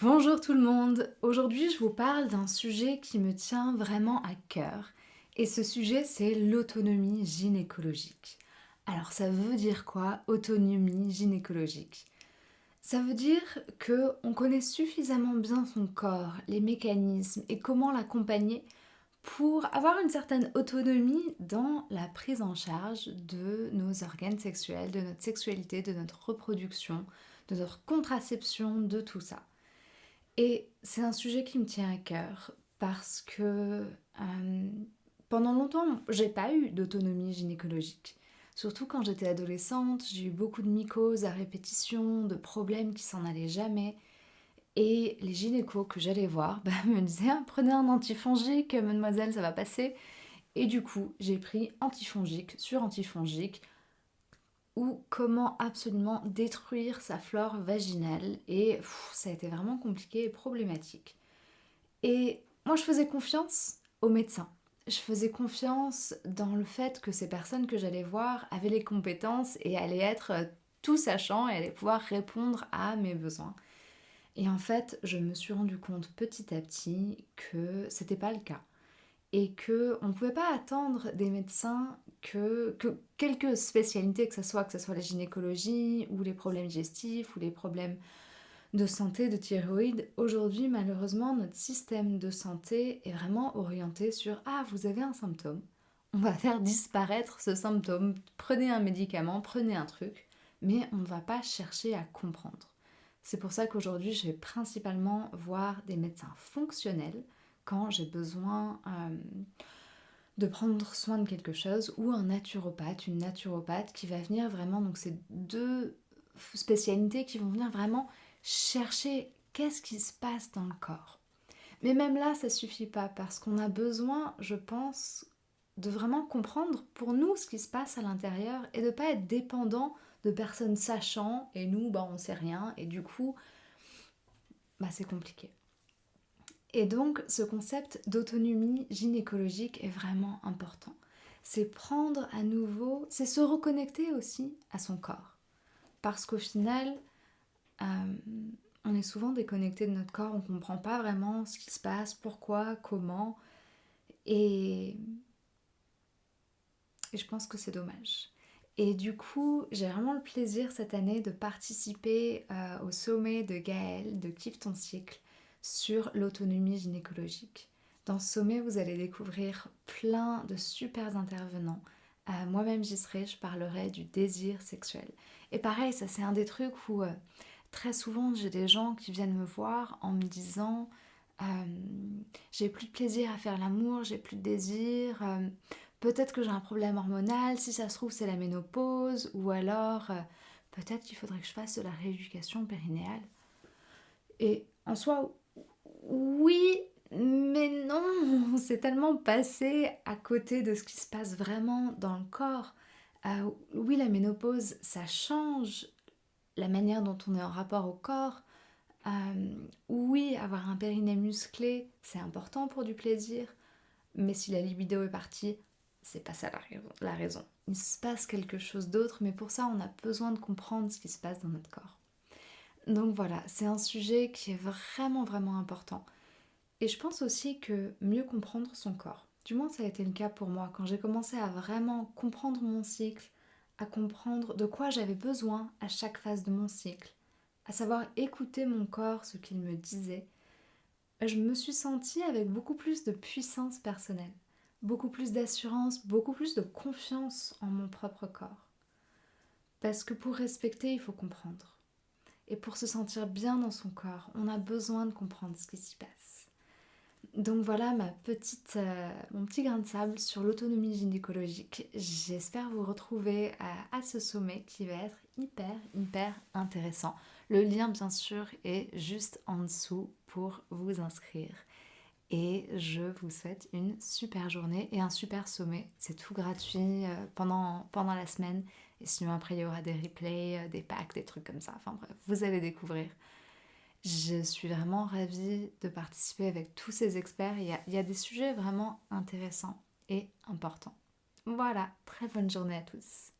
Bonjour tout le monde, aujourd'hui je vous parle d'un sujet qui me tient vraiment à cœur et ce sujet c'est l'autonomie gynécologique. Alors ça veut dire quoi autonomie gynécologique? Ça veut dire que on connaît suffisamment bien son corps, les mécanismes et comment l'accompagner pour avoir une certaine autonomie dans la prise en charge de nos organes sexuels, de notre sexualité, de notre reproduction, de notre contraception, de tout ça. Et c'est un sujet qui me tient à cœur parce que euh, pendant longtemps, j'ai pas eu d'autonomie gynécologique. Surtout quand j'étais adolescente, j'ai eu beaucoup de mycoses à répétition, de problèmes qui s'en allaient jamais. Et les gynécos que j'allais voir bah, me disaient ah, prenez un antifongique, mademoiselle, ça va passer. Et du coup, j'ai pris antifongique sur antifongique comment absolument détruire sa flore vaginale et ça a été vraiment compliqué et problématique. Et moi je faisais confiance aux médecins. Je faisais confiance dans le fait que ces personnes que j'allais voir avaient les compétences et allaient être tout sachant et allaient pouvoir répondre à mes besoins. Et en fait, je me suis rendu compte petit à petit que c'était pas le cas et que on ne pouvait pas attendre des médecins que, que quelques spécialités, que ce soit que ce soit la gynécologie ou les problèmes digestifs ou les problèmes de santé, de thyroïde, aujourd'hui malheureusement notre système de santé est vraiment orienté sur ah vous avez un symptôme, on va faire disparaître ce symptôme, prenez un médicament, prenez un truc, mais on ne va pas chercher à comprendre. C'est pour ça qu'aujourd'hui je vais principalement voir des médecins fonctionnels quand j'ai besoin euh, de prendre soin de quelque chose ou un naturopathe, une naturopathe qui va venir vraiment, donc c'est deux spécialités qui vont venir vraiment chercher qu'est-ce qui se passe dans le corps. Mais même là, ça suffit pas parce qu'on a besoin, je pense, de vraiment comprendre pour nous ce qui se passe à l'intérieur et de pas être dépendant de personnes sachant et nous, bah, on sait rien et du coup, bah, c'est compliqué. Et donc ce concept d'autonomie gynécologique est vraiment important. C'est prendre à nouveau, c'est se reconnecter aussi à son corps. Parce qu'au final, euh, on est souvent déconnecté de notre corps, on ne comprend pas vraiment ce qui se passe, pourquoi, comment. Et, je pense que c'est dommage. Et du coup, j'ai vraiment le plaisir cette année de participer euh, au sommet de Gaël, de Kiffe ton cycle, sur l'autonomie gynécologique. Dans ce sommet, vous allez découvrir plein de super intervenants. Euh, moi-même, j'y serai, je parlerai du désir sexuel. Et pareil, ça c'est un des trucs où euh, très souvent j'ai des gens qui viennent me voir en me disant euh, j'ai plus de plaisir à faire l'amour, j'ai plus de désir, peut-être que j'ai un problème hormonal, si ça se trouve c'est la ménopause, ou alors peut-être qu'il faudrait que je fasse de la rééducation périnéale. Et en soi, oui, mais non, c'est tellement passé à côté de ce qui se passe vraiment dans le corps. Euh, oui, la ménopause, ça change la manière dont on est en rapport au corps. Euh, oui, avoir un périnée musclé, c'est important pour du plaisir, mais si la libido est partie, c'est pas ça la raison. Il se passe quelque chose d'autre, mais pour ça, on a besoin de comprendre ce qui se passe dans notre corps. Donc voilà, c'est un sujet qui est vraiment vraiment important. Et je pense aussi que mieux comprendre son corps, du moins ça a été le cas pour moi, quand j'ai commencé à vraiment comprendre mon cycle, à comprendre de quoi j'avais besoin à chaque phase de mon cycle, à savoir écouter mon corps, ce qu'il me disait, je me suis sentie avec beaucoup plus de puissance personnelle, beaucoup plus d'assurance, beaucoup plus de confiance en mon propre corps. Parce que pour respecter, il faut comprendre. Et pour se sentir bien dans son corps, on a besoin de comprendre ce qui s'y passe. Donc voilà ma petite, euh, mon petit grain de sable sur l'autonomie gynécologique. J'espère vous retrouver à, à, ce sommet qui va être hyper, hyper intéressant. Le lien, bien sûr, est juste en dessous pour vous inscrire. Et je vous souhaite une super journée et un super sommet. C'est tout gratuit euh, pendant, la semaine. Et sinon, après, il y aura des replays, euh, des packs, des trucs comme ça. Enfin bref, vous allez découvrir. Je suis vraiment ravie de participer avec tous ces experts. Il y a, il y a des sujets vraiment intéressants et importants. Voilà, très bonne journée à tous.